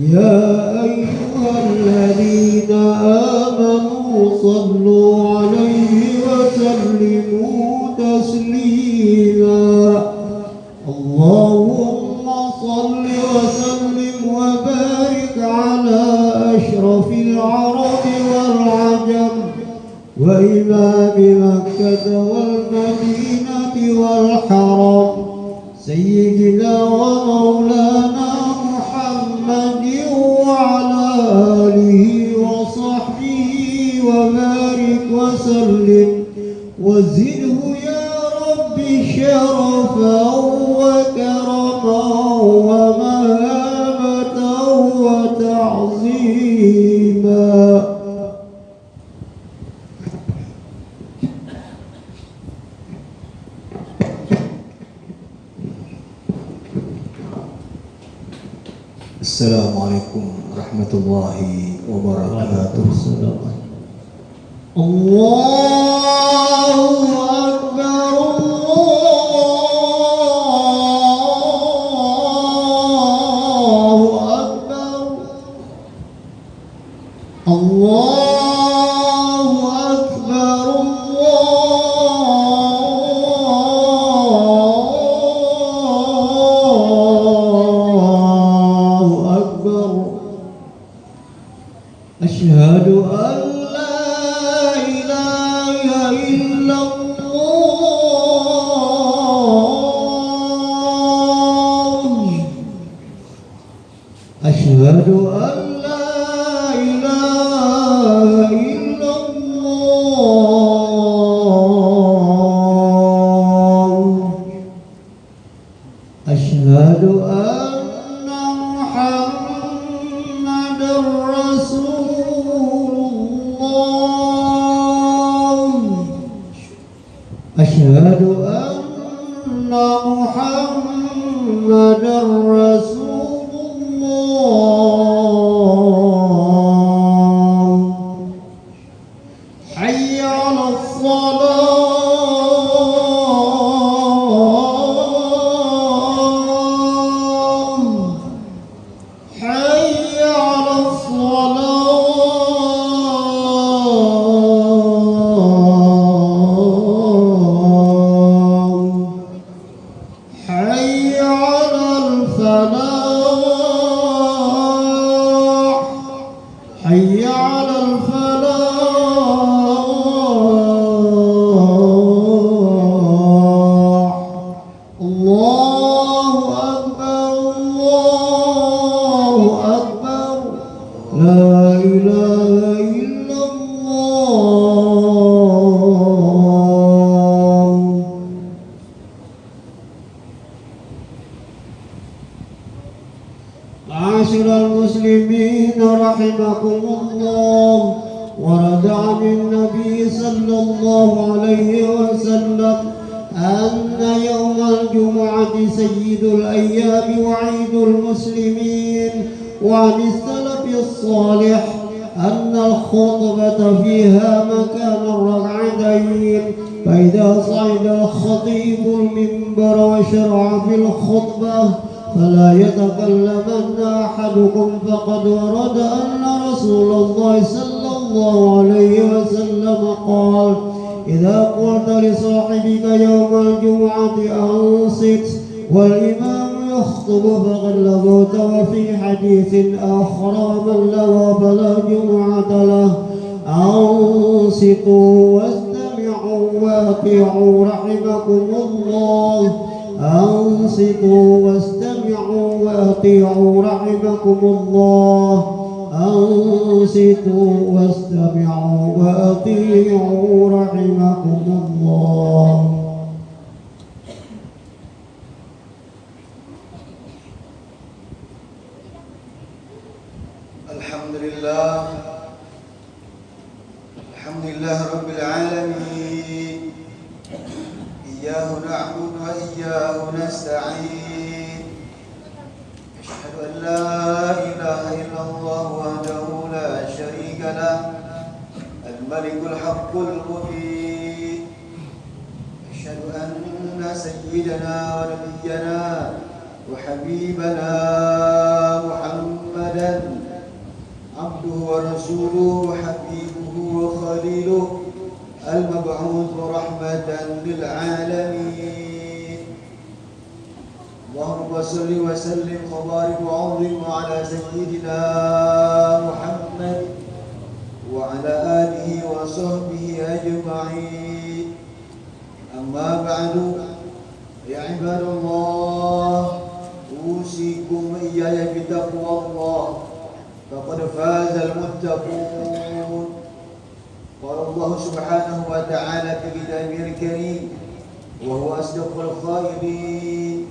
يا أيها الذين آمنوا صلوا عليه وسلموا تسليما. اللهم صل وسلم وبارك على أشرف العرب والعجم وإمام مكة والمدينة والحرم. سيدنا ومولانا وسلم. وزده يا رب شرفا وكرما ومهابة وتعظيما. السلام عليكم ورحمة الله وبركاته. لا إله فإذا صعد الخطيب المنبر وشرع في الخطبة فلا يتكلمن أحدكم فقد ورد أن رسول الله صلى الله عليه وسلم قال إذا قلت لصاحبك يوم الجمعة أنصت والإمام يخطب فقد لغوت وفي حديث آخر من لغى فلا جمعة له أنصتوا وأطيعوا رحمكم الله. أنصتوا واستمعوا وأطيعوا رحمكم الله. أنصتوا واستمعوا وأطيعوا رحمكم الله. الحمد لله. الحمد لله رب العالمين. إياه نعبد وإياه نستعين. أشهد أن لا إله إلا الله وحده لا شريك له الملك الحق المبين أشهد أن سيدنا ونبينا وحبيبنا محمدا عبده ورسوله وحبيبه وخليله. المبعوث رحمة للعالمين. اللهم صل وسلم وبارك وعظم على سيدنا محمد وعلى آله وصحبه أجمعين. أما بعد يا عباد الله أوصيكم إياي بتقوى الله. فقد فاز المتقون. الله سبحانه وتعالى في كتابه الكريم وهو أصدق القائلين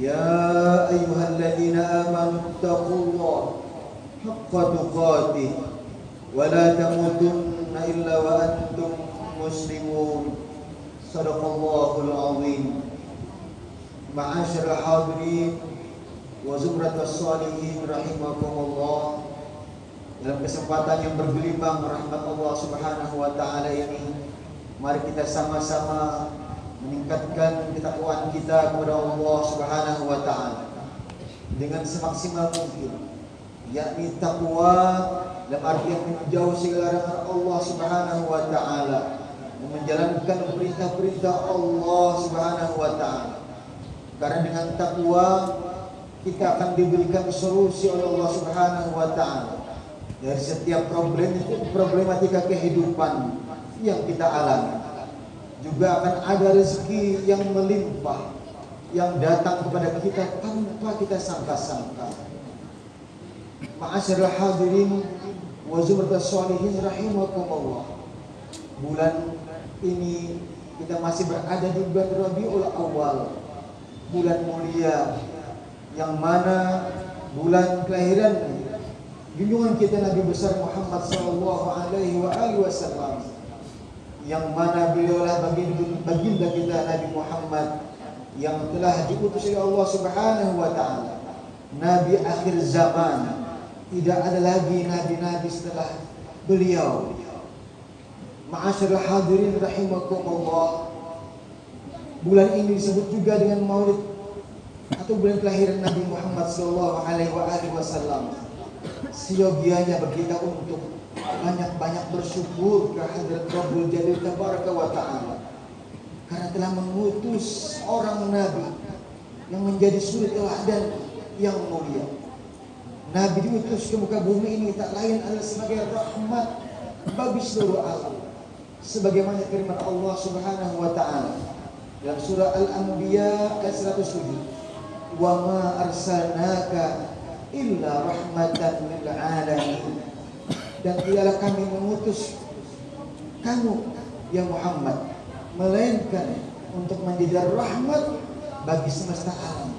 يا أيها الذين آمنوا اتقوا الله حق تقاته ولا تموتن إلا وأنتم مسلمون. صدق الله العظيم. معاشر الحاضرين وزمرة الصالحين رحمكم الله. Dalam kesempatan yang bergelimang rahmat Allah Subhanahu wa taala ini mari kita sama-sama meningkatkan ketakwaan kita kepada Allah Subhanahu wa taala dengan semaksimal mungkin yakni takwa dalam artian menjauh segala larangan Allah Subhanahu wa taala menjalankan perintah-perintah Allah Subhanahu wa taala. Karena dengan takwa kita akan diberikan solusi oleh Allah Subhanahu wa taala dari setiap problem problematika kehidupan yang kita alami. Juga akan ada rezeki yang melimpah yang datang kepada kita tanpa kita sangka-sangka. Ma'asyiral hadirin wa zumratus sholihin rahimakumullah. Bulan ini kita masih berada di bulan Rabiul Awal bulan mulia yang mana bulan kelahiran junjungan kita Nabi besar Muhammad sallallahu alaihi wa alihi wasallam yang mana beliaulah baginda, baginda kita Nabi Muhammad yang telah diutus oleh Allah Subhanahu wa taala. Nabi akhir zaman tidak ada lagi nabi-nabi setelah beliau. Ma'asyiral hadirin rahimakumullah bulan ini disebut juga dengan maulid atau bulan kelahiran Nabi Muhammad sallallahu alaihi wasallam siogianya bagi kita untuk banyak-banyak bersyukur kehadirat Rabbul Jalil Tabaraka wa Ta'ala karena telah mengutus orang Nabi yang menjadi suri teladan yang mulia. Nabi diutus ke muka bumi ini tak lain adalah sebagai rahmat bagi seluruh alam. Sebagaimana firman Allah Subhanahu wa taala dalam surah Al-Anbiya ayat 107 wa ma arsalnaka illa rahmatan lil alamin. Dan tidaklah kami mengutus kamu ya Muhammad melainkan untuk menjadi rahmat bagi semesta alam.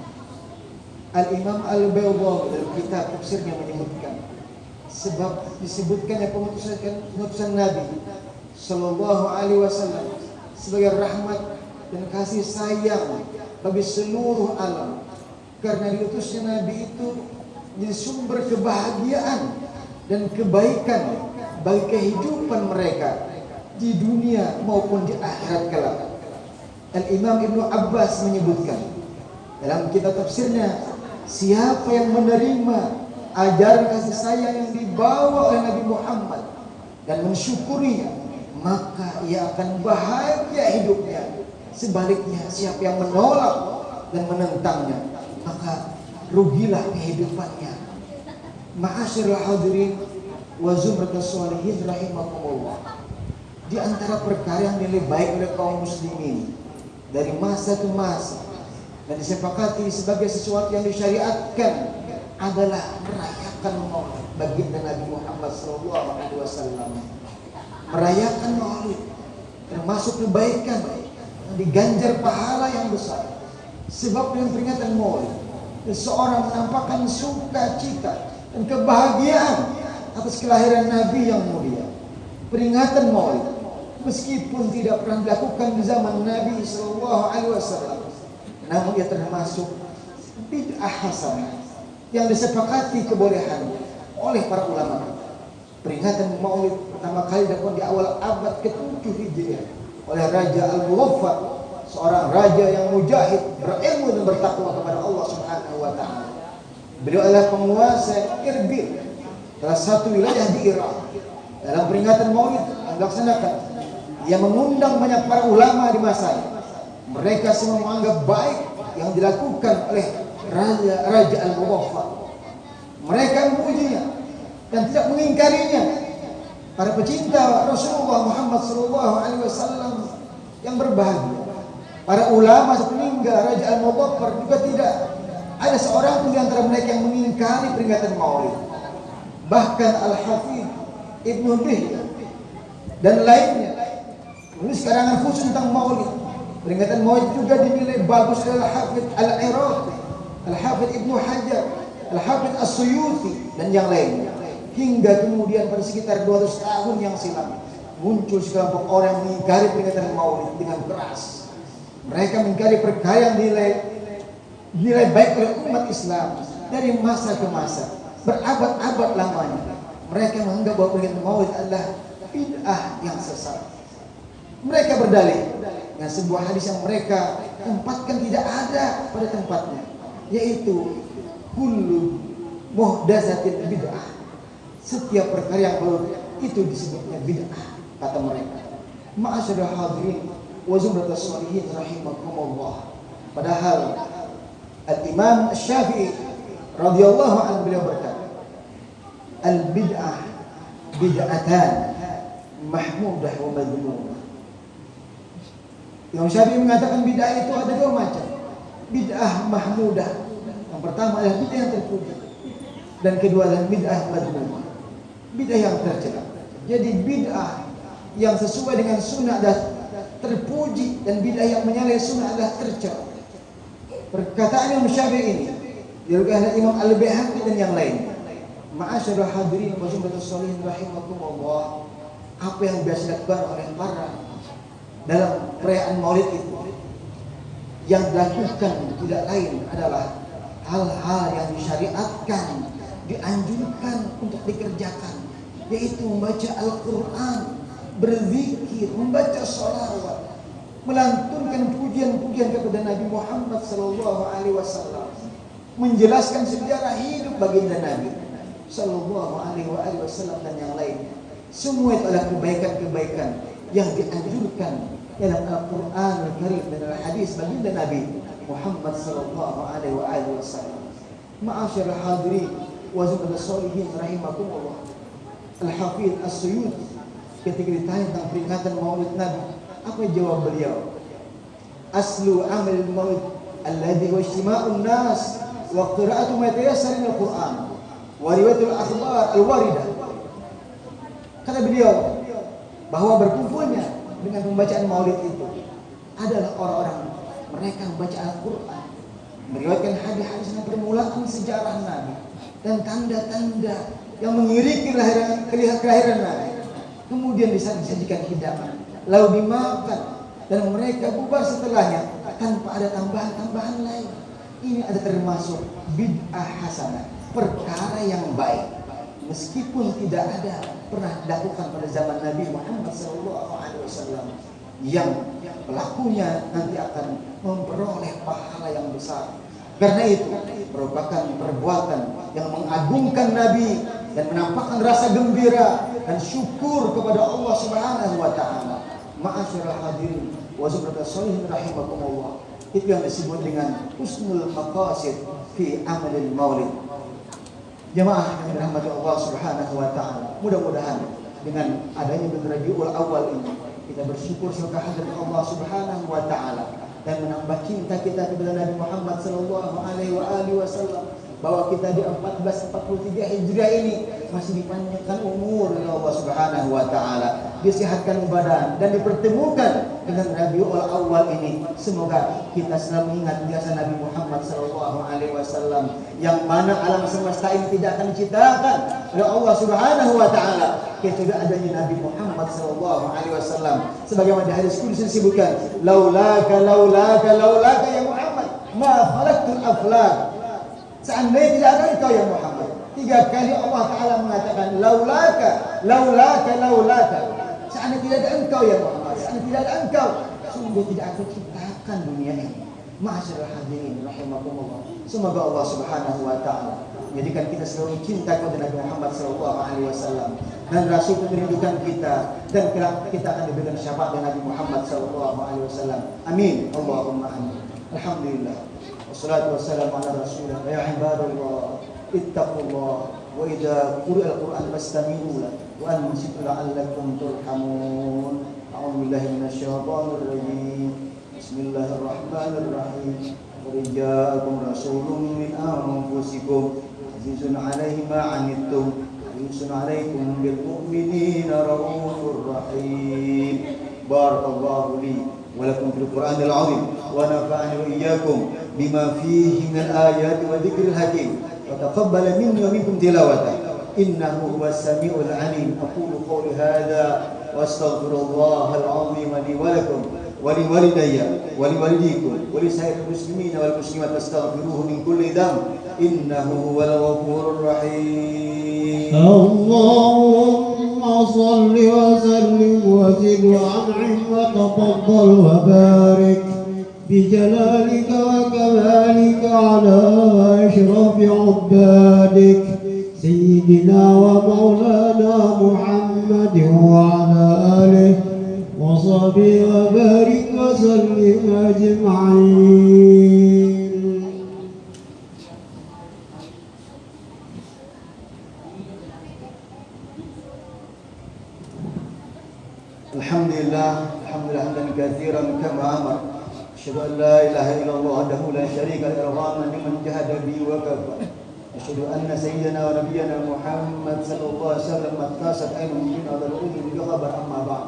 Al-Imam Al-Baydawi dalam kitab tafsirnya menyebutkan sebab disebutkannya pengutusan pengutusan Nabi Sallallahu Alaihi Wasallam sebagai rahmat dan kasih sayang bagi seluruh alam. Karena diutusnya Nabi itu menjadi sumber kebahagiaan dan kebaikan bagi kehidupan mereka di dunia maupun di akhirat kelak. Al-Imam Ibnu Abbas menyebutkan dalam kitab tafsirnya siapa yang menerima ajaran kasih sayang yang dibawa oleh Nabi Muhammad dan mensyukurinya maka ia akan bahagia hidupnya sebaliknya siapa yang menolak dan menentangnya maka rugilah kehidupannya. Ma'asyiral hadirin wa zumratus sholihin rahimakumullah. Di antara perkara yang dinilai baik oleh kaum muslimin dari masa ke masa dan disepakati sebagai sesuatu yang disyariatkan adalah merayakan maulid baginda Nabi Muhammad SAW. Merayakan maulid termasuk kebaikan diganjar pahala yang besar. Sebab dengan peringatan maulid seseorang menampakkan sukacita dan kebahagiaan atas kelahiran Nabi yang mulia. Peringatan Maulid meskipun tidak pernah dilakukan di zaman Nabi Shallallahu Alaihi Wasallam, namun ia termasuk bid'ah hasanah yang disepakati kebolehan oleh para ulama. Peringatan Maulid pertama kali dilakukan di awal abad ke-7 Hijriah oleh Raja Al-Muwaffaq seorang raja yang mujahid, berilmu dan bertakwa kepada Allah Subhanahu wa taala. Beliau adalah penguasa Irbil salah satu wilayah di Irak dalam peringatan Maulid yang dilaksanakan yang mengundang banyak para ulama di masanya. Mereka semua menganggap baik yang dilakukan oleh Raja Raja Al-Muwaffaq. Mereka memujinya dan tidak mengingkarinya. Para pecinta Rasulullah Muhammad wasallam yang berbahagia. Para ulama sepeninggal Raja Al-Muwaffaq juga tidak ada seorang pun di antara mereka yang mengingkari peringatan Maulid. Bahkan Al-Hafidh Ibnu Bih dan lainnya menulis karangan khusus tentang Maulid. Peringatan Maulid juga dinilai bagus oleh Al-Hafidh Al-Iraqi, Al-Hafidh Ibnu Hajar, Al-Hafidh As-Suyuti dan yang lainnya. Hingga kemudian pada sekitar 200 tahun yang silam muncul sekelompok orang yang mengingkari peringatan Maulid dengan keras. Mereka mengingkari perkara yang nilai nilai baik oleh umat Islam dari masa ke masa, berabad-abad lamanya. Mereka menganggap bahwa peringatan Maulid adalah bid'ah yang sesat. Mereka berdalih dengan sebuah hadis yang mereka tempatkan tidak ada pada tempatnya, yaitu kullu muhdatsatin bid'ah. Setiap perkara yang baru itu disebutnya bid'ah kata mereka. Ma'asyiral hadirin wa zumratus sholihin rahimakumullah. Padahal Al-Imam Syafi'i radhiyallahu anhu beliau berkata, "Al-bid'ah bid'atan mahmudah wa madhmumah." Imam Syafi'i mengatakan bid'ah itu ada dua macam. Bid'ah mahmudah. Yang pertama adalah bid'ah yang terpuji. Dan kedua adalah bid'ah madhmumah. Bid'ah yang tercela. Jadi bid'ah yang sesuai dengan sunnah adalah terpuji dan bid'ah yang menyalahi sunnah adalah tercela. Perkataan Imam Syafi'i ini diriwayatkan oleh Imam Al-Baihaqi dan yang lain. Ma'asyiral hadirin wa jumlatus sholihin rahimakumullah. Apa yang biasa dilakukan oleh para dalam perayaan Maulid itu yang dilakukan tidak lain adalah hal-hal yang disyariatkan, dianjurkan untuk dikerjakan, yaitu membaca Al-Quran, berzikir, membaca sholawat, melantunkan pujian-pujian kepada Nabi Muhammad Sallallahu Alaihi Wasallam, menjelaskan sejarah hidup baginda Nabi Sallallahu Alaihi Wasallam dan yang lainnya. Semua itu adalah kebaikan-kebaikan yang dianjurkan dalam Al-Quran Al-Karim dan Al-Hadis baginda Nabi Muhammad Sallallahu Alaihi Wasallam. Ma'asyar hadirin wa zumrah solihin rahimakumullah. Al-Hafidh As-Suyuti ketika ditanya tentang peringatan Maulid Nabi, apa jawab beliau? Aslu amal maulid alladhi wa ijtima'un nas wa qira'atu ma al-Qur'an wa riwayatul akhbar al-waridah. Kata beliau bahwa berkumpulnya dengan pembacaan maulid itu adalah orang-orang mereka membaca Al-Quran meriwayatkan hadis-hadis permulaan sejarah Nabi dan tanda-tanda yang mengiringi kelahiran, kelahiran Nabi kemudian disajikan hidangan. Lalu dimakan. Dan mereka bubar setelahnya tanpa ada tambahan-tambahan lain. Ini ada termasuk bid'ah hasanah. Perkara yang baik. Meskipun tidak ada pernah dilakukan pada zaman Nabi Muhammad SAW yang pelakunya nanti akan memperoleh pahala yang besar. Karena itu merupakan perbuatan yang mengagungkan Nabi dan menampakkan rasa gembira dan syukur kepada Allah Subhanahu wa taala. Ma'asyiral hadirin wa zubratus sholihin rahimakumullah. Itu yang disebut dengan husnul maqasid fi amalil maulid. Jemaah yang dirahmati Allah Subhanahu wa taala. Mudah-mudahan dengan adanya bulan Rabiul Awal ini kita bersyukur semoga hadirat Allah Subhanahu wa taala dan menambah cinta kita kepada Nabi Muhammad sallallahu alaihi wasallam bahwa kita di 1443 Hijriah ini masih dipanjangkan umur oleh Allah Subhanahu wa taala, disehatkan badan dan dipertemukan dengan Rabiul Awal ini. Semoga kita selalu ingat biasa Nabi Muhammad sallallahu alaihi wasallam yang mana alam semesta ini tidak akan diciptakan oleh Allah Subhanahu wa taala kecuali adanya Nabi Muhammad sallallahu alaihi wasallam. Sebagaimana di hadis kudus disebutkan, "Laulaka laulaka laulaka ya Muhammad, ma khalaqtul aflak." Seandainya tidak ada engkau ya Muhammad. Tiga kali Allah Ta'ala mengatakan laulaka, laulaka, laulaka. Seandainya tidak ada engkau ya Muhammad. Seandainya tidak ada engkau. Sungguh tidak aku ciptakan dunia ini. Masyarakat hadirin rahimakumullah. Semoga Allah Subhanahu wa taala Jadikan kita selalu cinta kepada Nabi Muhammad Sallallahu Alaihi Wasallam dan Rasul merindukan kita dan kita akan diberikan syafaat dengan Nabi Muhammad Sallallahu Alaihi Wasallam. Amin. Allahumma amin. Alhamdulillah. Wassalatu wassalamu ala Rasulillah. Ya ibadallah, اتقوا الله وإذا قرئ القرآن فاستمعوا له وأنصتوا لعلكم ترحمون. أعوذ بالله من الشيطان الرجيم. بسم الله الرحمن الرحيم. قل جاءكم رسول من أنفسكم عزيز عليه ما عنتم حريص عليكم بالمؤمنين رؤوف رحيم. بارك الله لي ولكم في القرآن العظيم ونفعني وإياكم بما فيه من الآيات وذكر الحكيم. وتقبل مني ومنكم تلاوته. إنه هو السميع العليم. أقول قولي هذا وأستغفر الله العظيم لي ولكم ولوالدي ولوالديكم ولسائر المسلمين والمسلمات فاستغفروه من كل ذنب. إنه هو الغفور الرحيم. اللهم صل وسلم وزد وأنعم وتفضل وبارك. بجلالك وكمالك على أشرف عبادك سيدنا ومولانا محمد وعلى آله وصحبه وبارك وسلم أجمعين الحمد لله الحمد لله حمدا كثيرا كما أمر اشهد ان لا اله الا الله وحده لا شريك له لمن جهد بي وكفى. أشهد أن سيدنا ونبينا محمد صلى الله عليه وسلم قد عين من هذا العلم بخبر أما بعد.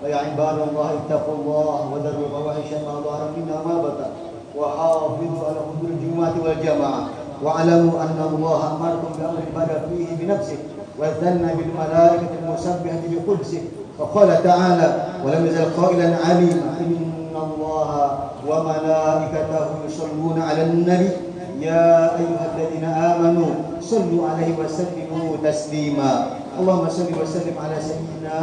فيا عباد الله اتقوا الله وذروا الفواحش ما ظهر منها ما بطن وحافظوا على حضور الجمعه والجماعة. واعلموا أن الله أمركم بأمر بدا فيه بنفسه وثنى بالملائكة المسبحة بقدسه. وقال تعالى ولم يزل قائلا عليما إن الله وملائكته يصلون على النبي يا ايها الذين امنوا صلوا عليه وسلموا تسليما اللهم صل وسلم على سيدنا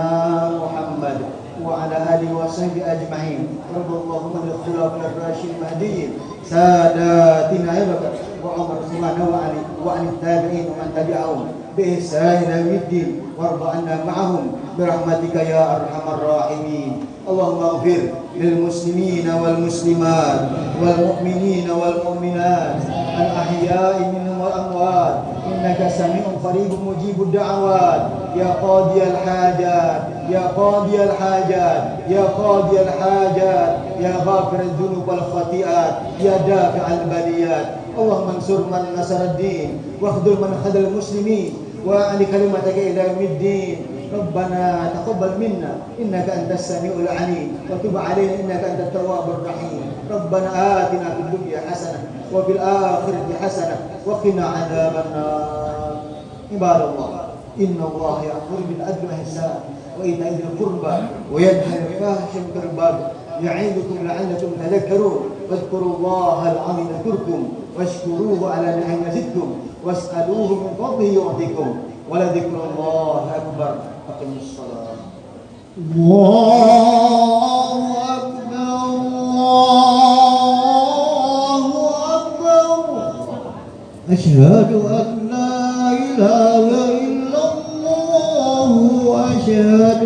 محمد وعلى اله وصحبه اجمعين رب اللهم الخلفاء الراشدين المهديين ساداتنا ابي بكر وعمر عثمان وعلي وعن التابعين ومن تبعهم بإحسان إلى يوم الدين وارض عنا معهم برحمتك يا أرحم الراحمين اللهم اغفر للمسلمين والمسلمات والمؤمنين والمؤمنات الأحياء منهم والأموات إنك سميع قريب مجيب الدعوات يا قاضي الحاجات يا قاضي الحاجات يا قاضي الحاجات يا غافر الذنوب والخطيئات يا دافع البليات اللهم انصر من نصر الدين واخذل من خذل المسلمين وأعل كلمتك إلى يوم الدين ربنا تقبل منا إنك أنت السميع العليم. وتب علينا إنك أنت التواب الرحيم. ربنا آتنا في الدنيا حسنة وفي الآخرة حسنة وقنا عذاب النار. عباد الله إن الله يأمر بالعدل والإحسان وإيتاء ذي القربى وينهى عن الفاحشة والبغي يعظكم لعلكم تذكرون. واذكروا الله العظيم يذكركم. واشكروه على نعم يزدكم. واسألوه من فضله يعطيكم ولذكر الله أكبر. أقم الصلاة. الله أكبر أشهد أن لا إله إلا الله وأشهد